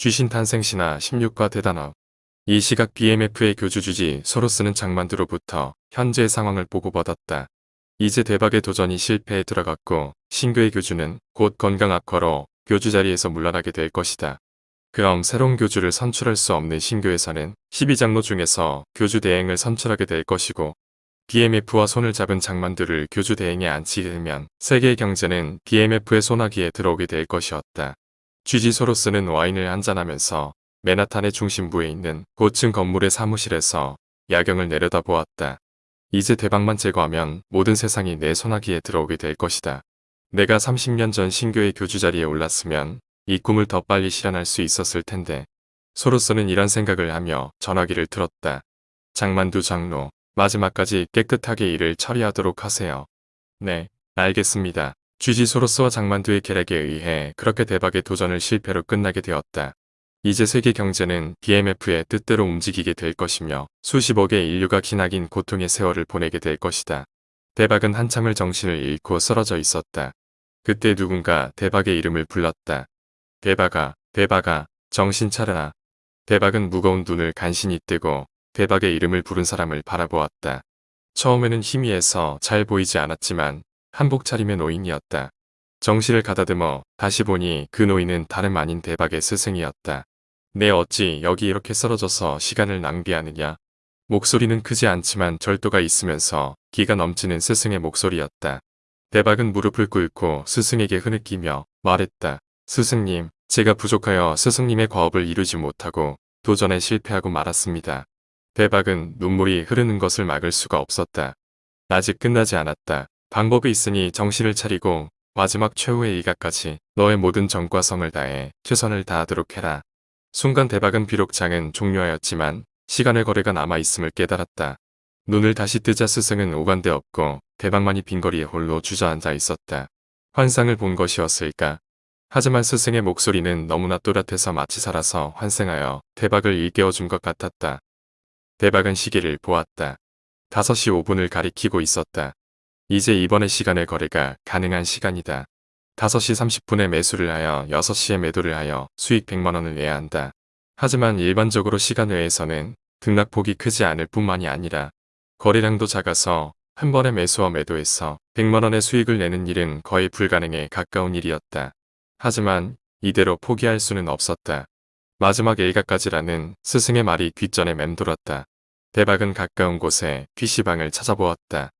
쥐신 탄생시나 16과 대단업. 이 시각 BMF의 교주 주지 소로스는 장만두로부터 현재의 상황을 보고받았다. 이제 대박의 도전이 실패에 들어갔고 신교의 교주는 곧 건강 악화로 교주 자리에서 물러나게 될 것이다. 그럼 새로운 교주를 선출할 수 없는 신교에서는 12장로 중에서 교주 대행을 선출하게 될 것이고 BMF와 손을 잡은 장만두를 교주 대행에 앉히게 되면 세계의 경제는 BMF의 소나기에 들어오게 될 것이었다. 쥐지 소로스는 와인을 한잔하면서 맨하탄의 중심부에 있는 고층 건물의 사무실에서 야경을 내려다보았다. 이제 대박만 제거하면 모든 세상이 내 소나기에 들어오게 될 것이다. 내가 30년 전 신교의 교주 자리에 올랐으면 이 꿈을 더 빨리 실현할 수 있었을 텐데 소로스는 이런 생각을 하며 전화기를 틀었다. 장만두 장로, 마지막까지 깨끗하게 일을 처리하도록 하세요. 네, 알겠습니다. 쥐지 소로스와 장만두의 계략에 의해 그렇게 대박의 도전을 실패로 끝나게 되었다. 이제 세계 경제는 BMF의 뜻대로 움직이게 될 것이며 수십억의 인류가 기나긴 고통의 세월을 보내게 될 것이다. 대박은 한참을 정신을 잃고 쓰러져 있었다. 그때 누군가 대박의 이름을 불렀다. 대박아, 대박아, 정신 차려라. 대박은 무거운 눈을 간신히 뜨고 대박의 이름을 부른 사람을 바라보았다. 처음에는 희미해서 잘 보이지 않았지만 한복 차림의 노인이었다. 정신을 가다듬어 다시 보니 그 노인은 다름 아닌 대박의 스승이었다. 내 어찌 여기 이렇게 쓰러져서 시간을 낭비하느냐. 목소리는 크지 않지만 절도가 있으면서 기가 넘치는 스승의 목소리였다. 대박은 무릎을 꿇고 스승에게 흐느끼며 말했다. 스승님, 제가 부족하여 스승님의 과업을 이루지 못하고 도전에 실패하고 말았습니다. 대박은 눈물이 흐르는 것을 막을 수가 없었다. 아직 끝나지 않았다. 방법이 있으니 정신을 차리고 마지막 최후의 일가까지 너의 모든 정과 성을 다해 최선을 다하도록 해라. 순간 대박은 비록 장은 종료하였지만 시간의 거래가 남아있음을 깨달았다. 눈을 다시 뜨자 스승은 오간데 없고 대박만이 빈거리에 홀로 주저앉아 있었다. 환상을 본 것이었을까? 하지만 스승의 목소리는 너무나 또렷해서 마치 살아서 환생하여 대박을 일깨워준 것 같았다. 대박은 시계를 보았다. 5시 5분을 가리키고 있었다. 이제 이번의 시간의 거래가 가능한 시간이다. 5시 30분에 매수를 하여 6시에 매도를 하여 수익 100만원을 내야 한다. 하지만 일반적으로 시간 외에서는 등락폭이 크지 않을 뿐만이 아니라 거래량도 작아서 한 번에 매수와 매도해서 100만원의 수익을 내는 일은 거의 불가능에 가까운 일이었다. 하지만 이대로 포기할 수는 없었다. 마지막 일가까지라는 스승의 말이 귓전에 맴돌았다. 대박은 가까운 곳에 PC방을 찾아보았다.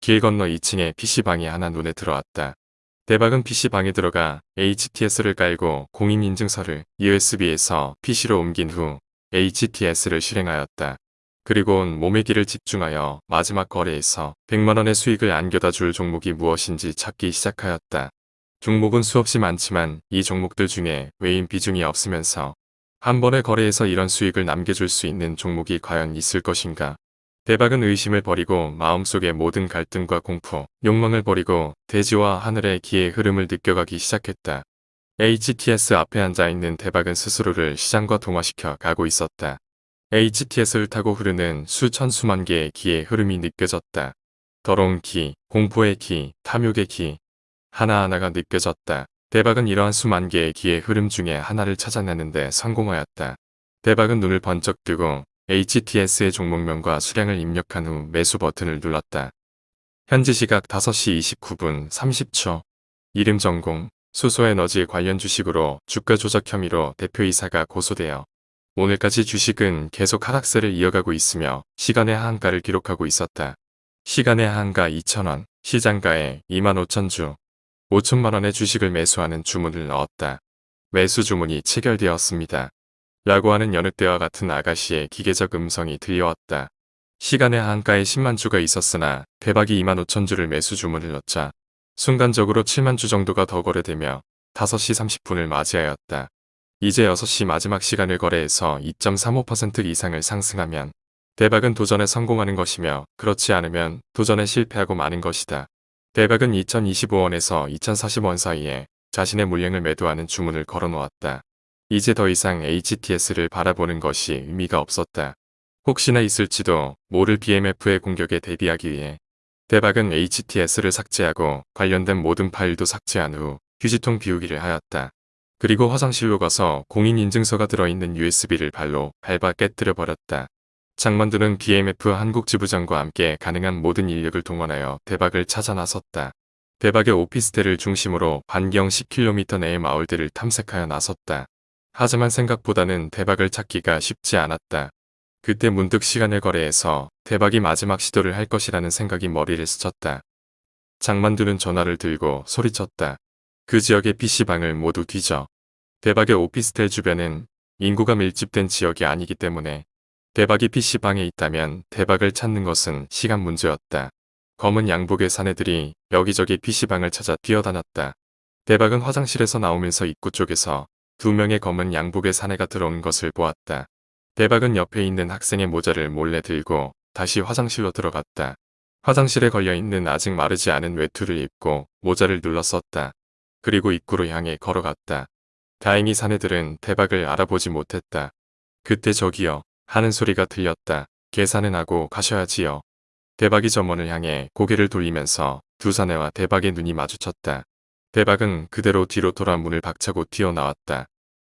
길 건너 2층에 PC방이 하나 눈에 들어왔다. 대박은 PC방에 들어가 HTS를 깔고 공인인증서를 USB에서 PC로 옮긴 후 HTS를 실행하였다. 그리고 온 몸의 길을 집중하여 마지막 거래에서 100만원의 수익을 안겨다 줄 종목이 무엇인지 찾기 시작하였다. 종목은 수없이 많지만 이 종목들 중에 외인 비중이 없으면서 한 번의 거래에서 이런 수익을 남겨줄 수 있는 종목이 과연 있을 것인가. 대박은 의심을 버리고 마음속의 모든 갈등과 공포, 욕망을 버리고 대지와 하늘의 기의 흐름을 느껴가기 시작했다. HTS 앞에 앉아있는 대박은 스스로를 시장과 동화시켜 가고 있었다. HTS를 타고 흐르는 수천 수만 개의 기의 흐름이 느껴졌다. 더러운 기, 공포의 기, 탐욕의 기 하나하나가 느껴졌다. 대박은 이러한 수만 개의 기의 흐름 중에 하나를 찾아내는데 성공하였다. 대박은 눈을 번쩍 뜨고 HTS의 종목명과 수량을 입력한 후 매수 버튼을 눌렀다. 현지 시각 5시 29분 30초 이름 전공 수소에너지 관련 주식으로 주가 조작 혐의로 대표이사가 고소되어 오늘까지 주식은 계속 하락세를 이어가고 있으며 시간의 하한가를 기록하고 있었다. 시간의 하한가 2천원, 시장가에 2만 5천주, 5천만원의 주식을 매수하는 주문을 넣었다. 매수 주문이 체결되었습니다. 라고 하는 여느 때와 같은 아가씨의 기계적 음성이 들려왔다. 시간의 한가에 10만 주가 있었으나 대박이 2만 5천 주를 매수 주문을 넣자 순간적으로 7만 주 정도가 더 거래되며 5시 30분을 맞이하였다. 이제 6시 마지막 시간을 거래해서 2.35% 이상을 상승하면 대박은 도전에 성공하는 것이며 그렇지 않으면 도전에 실패하고 마는 것이다. 대박은 2025원에서 2040원 사이에 자신의 물량을 매도하는 주문을 걸어놓았다. 이제 더 이상 HTS를 바라보는 것이 의미가 없었다. 혹시나 있을지도 모를 BMF의 공격에 대비하기 위해 대박은 HTS를 삭제하고 관련된 모든 파일도 삭제한 후 휴지통 비우기를 하였다. 그리고 화장실로 가서 공인인증서가 들어있는 USB를 발로 밟아 깨뜨려 버렸다. 장만두는 BMF 한국 지부장과 함께 가능한 모든 인력을 동원하여 대박을 찾아 나섰다. 대박의 오피스텔을 중심으로 반경 10km 내의 마을들을 탐색하여 나섰다. 하지만 생각보다는 대박을 찾기가 쉽지 않았다. 그때 문득 시간을 거래해서 대박이 마지막 시도를 할 것이라는 생각이 머리를 스쳤다. 장만두는 전화를 들고 소리쳤다. 그 지역의 PC방을 모두 뒤져. 대박의 오피스텔 주변은 인구가 밀집된 지역이 아니기 때문에 대박이 PC방에 있다면 대박을 찾는 것은 시간 문제였다. 검은 양복의 사내들이 여기저기 PC방을 찾아 뛰어다녔다. 대박은 화장실에서 나오면서 입구 쪽에서 두 명의 검은 양복의 사내가 들어온 것을 보았다. 대박은 옆에 있는 학생의 모자를 몰래 들고 다시 화장실로 들어갔다. 화장실에 걸려있는 아직 마르지 않은 외투를 입고 모자를 눌렀었다. 그리고 입구로 향해 걸어갔다. 다행히 사내들은 대박을 알아보지 못했다. 그때 저기요 하는 소리가 들렸다. 계산은 하고 가셔야지요. 대박이 점원을 향해 고개를 돌리면서 두 사내와 대박의 눈이 마주쳤다. 대박은 그대로 뒤로 돌아 문을 박차고 튀어나왔다.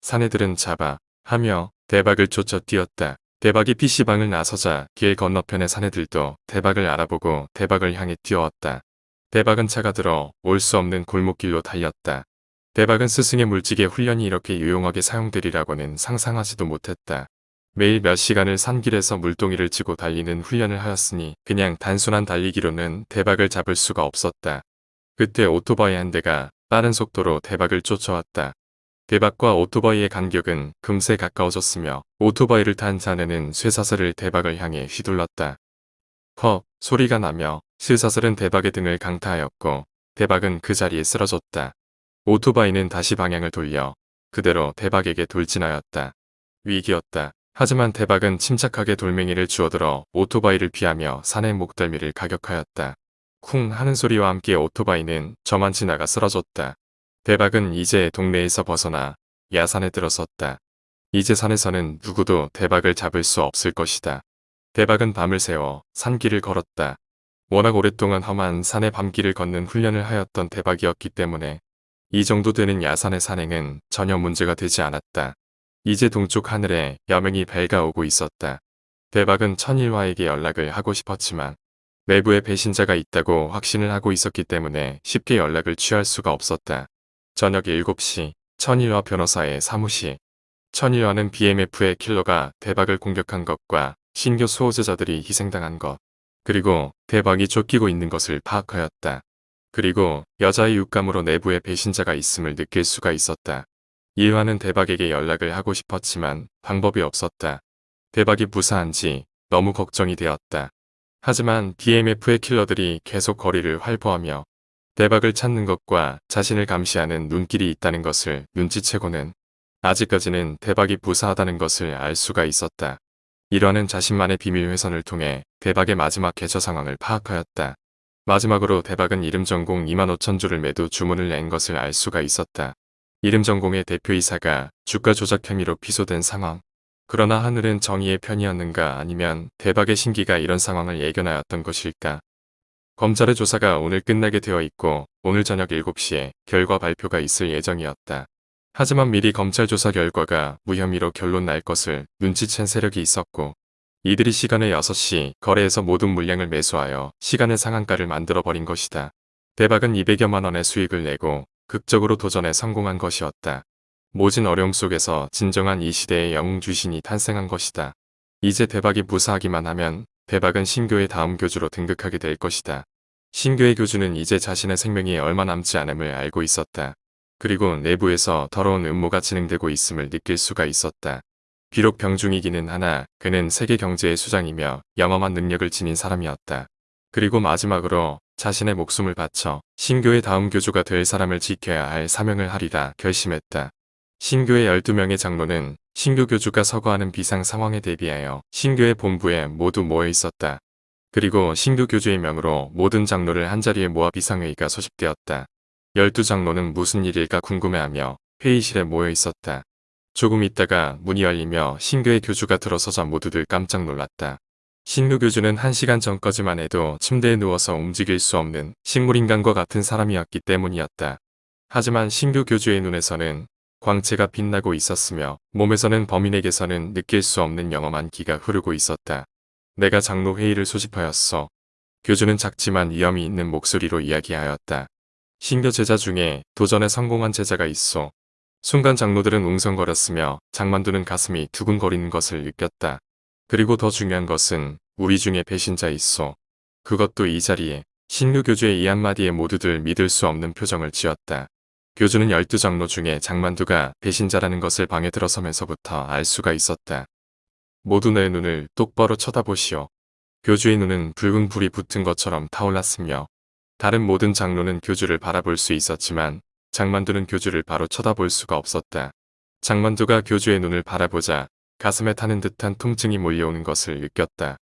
사내들은 잡아 하며 대박을 쫓아 뛰었다. 대박이 PC방을 나서자 길 건너편의 사내들도 대박을 알아보고 대박을 향해 뛰어왔다. 대박은 차가 들어 올 수 없는 골목길로 달렸다. 대박은 스승의 물직의 훈련이 이렇게 유용하게 사용되리라고는 상상하지도 못했다. 매일 몇 시간을 산길에서 물동이를 치고 달리는 훈련을 하였으니 그냥 단순한 달리기로는 대박을 잡을 수가 없었다. 그때 오토바이 한 대가 빠른 속도로 대박을 쫓아왔다. 대박과 오토바이의 간격은 금세 가까워졌으며 오토바이를 탄 자네는 쇠사슬을 대박을 향해 휘둘렀다. 헉 소리가 나며 쇠사슬은 대박의 등을 강타하였고 대박은 그 자리에 쓰러졌다. 오토바이는 다시 방향을 돌려 그대로 대박에게 돌진하였다. 위기였다. 하지만 대박은 침착하게 돌멩이를 주워들어 오토바이를 피하며 산의 목덜미를 가격하였다. 쿵 하는 소리와 함께 오토바이는 저만 지나가 쓰러졌다. 대박은 이제 동네에서 벗어나 야산에 들어섰다. 이제 산에서는 누구도 대박을 잡을 수 없을 것이다. 대박은 밤을 새워 산길을 걸었다. 워낙 오랫동안 험한 산의 밤길을 걷는 훈련을 하였던 대박이었기 때문에 이 정도 되는 야산의 산행은 전혀 문제가 되지 않았다. 이제 동쪽 하늘에 여명이 밝아오고 있었다. 대박은 천일화에게 연락을 하고 싶었지만 내부에 배신자가 있다고 확신을 하고 있었기 때문에 쉽게 연락을 취할 수가 없었다. 저녁 7시 천일화 변호사의 사무실 천일화는 BMF의 킬러가 대박을 공격한 것과 신규 수호자들이 희생당한 것 그리고 대박이 쫓기고 있는 것을 파악하였다. 그리고 여자의 육감으로 내부에 배신자가 있음을 느낄 수가 있었다. 일화는 대박에게 연락을 하고 싶었지만 방법이 없었다. 대박이 무사한지 너무 걱정이 되었다. 하지만 BMF의 킬러들이 계속 거리를 활보하며 대박을 찾는 것과 자신을 감시하는 눈길이 있다는 것을 눈치채고는 아직까지는 대박이 무사하다는 것을 알 수가 있었다. 일화는 자신만의 비밀 회선을 통해 대박의 마지막 개처 상황을 파악하였다. 마지막으로 대박은 이름 전공 2만 5천 주를 매도 주문을 낸 것을 알 수가 있었다. 이름 전공의 대표이사가 주가 조작 혐의로 피소된 상황. 그러나 하늘은 정의의 편이었는가 아니면 대박의 신기가 이런 상황을 예견하였던 것일까. 검찰의 조사가 오늘 끝나게 되어 있고 오늘 저녁 7시에 결과 발표가 있을 예정이었다. 하지만 미리 검찰 조사 결과가 무혐의로 결론 날 것을 눈치챈 세력이 있었고 이들이 시간에 6시 거래에서 모든 물량을 매수하여 시간의 상한가를 만들어버린 것이다. 대박은 200여만 원의 수익을 내고 극적으로 도전에 성공한 것이었다. 모진 어려움 속에서 진정한 이 시대의 영웅 주신이 탄생한 것이다. 이제 대박이 무사하기만 하면 대박은 신교의 다음 교주로 등극하게 될 것이다. 신교의 교주는 이제 자신의 생명이 얼마 남지 않음을 알고 있었다. 그리고 내부에서 더러운 음모가 진행되고 있음을 느낄 수가 있었다. 비록 병중이기는 하나 그는 세계 경제의 수장이며 영험한 능력을 지닌 사람이었다. 그리고 마지막으로 자신의 목숨을 바쳐 신교의 다음 교주가 될 사람을 지켜야 할 사명을 하리라 결심했다. 신교의 12명의 장로는 신교 교주가 서거하는 비상 상황에 대비하여 신교의 본부에 모두 모여 있었다. 그리고 신교 교주의 명으로 모든 장로를 한자리에 모아 비상회의가 소집되었다. 열두 장로는 무슨 일일까 궁금해하며 회의실에 모여 있었다. 조금 있다가 문이 열리며 신교의 교주가 들어서자 모두들 깜짝 놀랐다. 신교 교주는 한 시간 전까지만 해도 침대에 누워서 움직일 수 없는 식물인간과 같은 사람이었기 때문이었다. 하지만 신교 교주의 눈에서는 광채가 빛나고 있었으며 몸에서는 범인에게서는 느낄 수 없는 영험한 기가 흐르고 있었다. 내가 장로 회의를 소집하였어. 교주는 작지만 위험이 있는 목소리로 이야기하였다. 신교 제자 중에 도전에 성공한 제자가 있어. 순간 장로들은 웅성거렸으며 장만두는 가슴이 두근거리는 것을 느꼈다. 그리고 더 중요한 것은 우리 중에 배신자 있어. 그것도 이 자리에 신규 교주의 이 한마디에 모두들 믿을 수 없는 표정을 지었다. 교주는 열두 장로 중에 장만두가 배신자라는 것을 방에 들어서면서부터 알 수가 있었다. 모두 내 눈을 똑바로 쳐다보시오. 교주의 눈은 붉은 불이 붙은 것처럼 타올랐으며 다른 모든 장로는 교주를 바라볼 수 있었지만 장만두는 교주를 바로 쳐다볼 수가 없었다. 장만두가 교주의 눈을 바라보자 가슴에 타는 듯한 통증이 몰려오는 것을 느꼈다.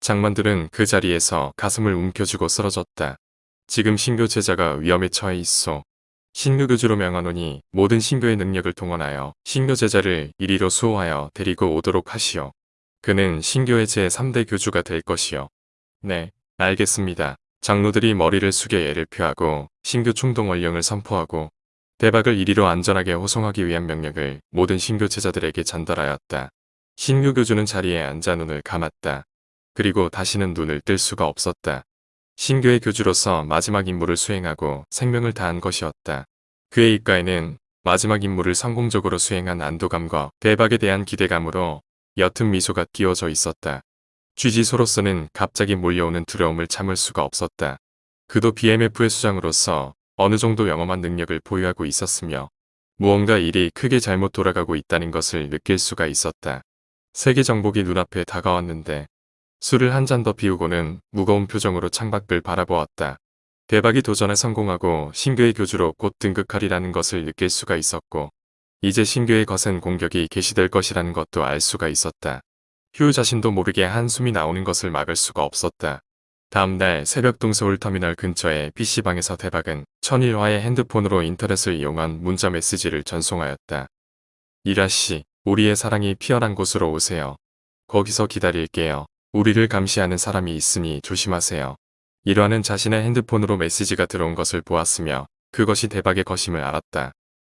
장만두는 그 자리에서 가슴을 움켜쥐고 쓰러졌다. 지금 신교 제자가 위험에 처해 있어. 신교 교주로 명하노니 모든 신교의 능력을 동원하여 신교 제자를 이리로 수호하여 데리고 오도록 하시오. 그는 신교의 제3대 교주가 될 것이요. 네, 알겠습니다. 장로들이 머리를 숙여 예를 표하고 신교 충동 원령을 선포하고 대박을 이리로 안전하게 호송하기 위한 명령을 모든 신교 제자들에게 전달하였다. 신교 교주는 자리에 앉아 눈을 감았다. 그리고 다시는 눈을 뜰 수가 없었다. 신교의 교주로서 마지막 임무를 수행하고 생명을 다한 것이었다. 그의 입가에는 마지막 임무를 성공적으로 수행한 안도감과 대박에 대한 기대감으로 옅은 미소가 끼워져 있었다. 쥐지소로서는 갑자기 몰려오는 두려움을 참을 수가 없었다. 그도 BMF의 수장으로서 어느 정도 영험한 능력을 보유하고 있었으며 무언가 일이 크게 잘못 돌아가고 있다는 것을 느낄 수가 있었다. 세계 정복이 눈앞에 다가왔는데 술을 한 잔 더 비우고는 무거운 표정으로 창밖을 바라보았다. 대박이 도전에 성공하고 신교의 교주로 곧 등극하리라는 것을 느낄 수가 있었고 이제 신교의 거센 공격이 개시될 것이라는 것도 알 수가 있었다. 휴 자신도 모르게 한숨이 나오는 것을 막을 수가 없었다. 다음날 새벽 동서울 터미널 근처의 PC방에서 대박은 천일화의 핸드폰으로 인터넷을 이용한 문자 메시지를 전송하였다. 이라씨, 우리의 사랑이 피어난 곳으로 오세요. 거기서 기다릴게요. 우리를 감시하는 사람이 있으니 조심하세요. 일화는 자신의 핸드폰으로 메시지가 들어온 것을 보았으며 그것이 대박의 것임을 알았다.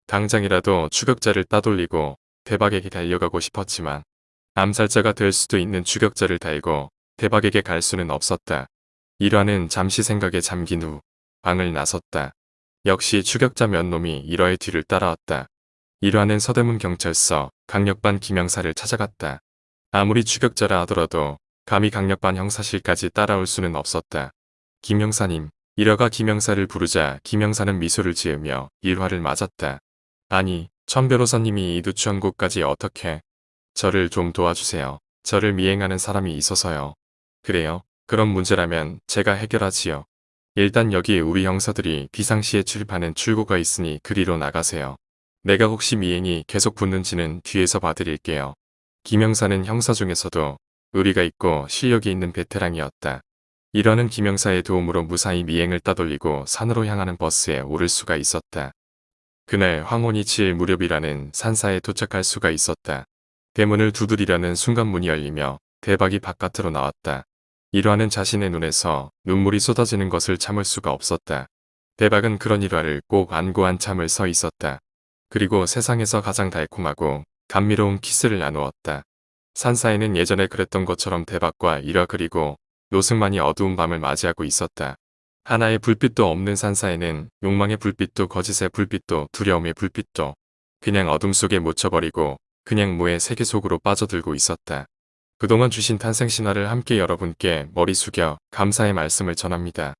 당장이라도 추격자를 따돌리고 대박에게 달려가고 싶었지만 암살자가 될 수도 있는 추격자를 달고 대박에게 갈 수는 없었다. 일화는 잠시 생각에 잠긴 후 방을 나섰다. 역시 추격자 몇 놈이 일화의 뒤를 따라왔다. 일화는 서대문 경찰서 강력반 김영사를 찾아갔다. 아무리 추격자라 하더라도 감히 강력반 형사실까지 따라올 수는 없었다. 김영사님, 일화가 김영사를 부르자 김영사는 미소를 지으며 일화를 맞았다. 아니, 천 변호사님이 이 누추한 곳까지 어떻게 저를 좀 도와주세요. 저를 미행하는 사람이 있어서요. 그래요? 그런 문제라면 제가 해결하지요. 일단 여기 우리 형사들이 비상시에 출입하는 출구가 있으니 그리로 나가세요. 내가 혹시 미행이 계속 붙는지는 뒤에서 봐드릴게요. 김영사는 형사 중에서도 의리가 있고 실력이 있는 베테랑이었다. 이러는 김영사의 도움으로 무사히 미행을 따돌리고 산으로 향하는 버스에 오를 수가 있었다. 그날 황혼이 칠 무렵이라는 산사에 도착할 수가 있었다. 대문을 두드리려는 순간 문이 열리며 대박이 바깥으로 나왔다. 일화는 자신의 눈에서 눈물이 쏟아지는 것을 참을 수가 없었다. 대박은 그런 일화를 꼭 안고 한참을 서 있었다. 그리고 세상에서 가장 달콤하고 감미로운 키스를 나누었다. 산사에는 예전에 그랬던 것처럼 대박과 일화 그리고 노승만이 어두운 밤을 맞이하고 있었다. 하나의 불빛도 없는 산사에는 욕망의 불빛도 거짓의 불빛도 두려움의 불빛도 그냥 어둠 속에 묻혀버리고 그냥 무의 세계 속으로 빠져들고 있었다. 그동안 주신 탄생 신화를 함께 여러분께 머리 숙여 감사의 말씀을 전합니다.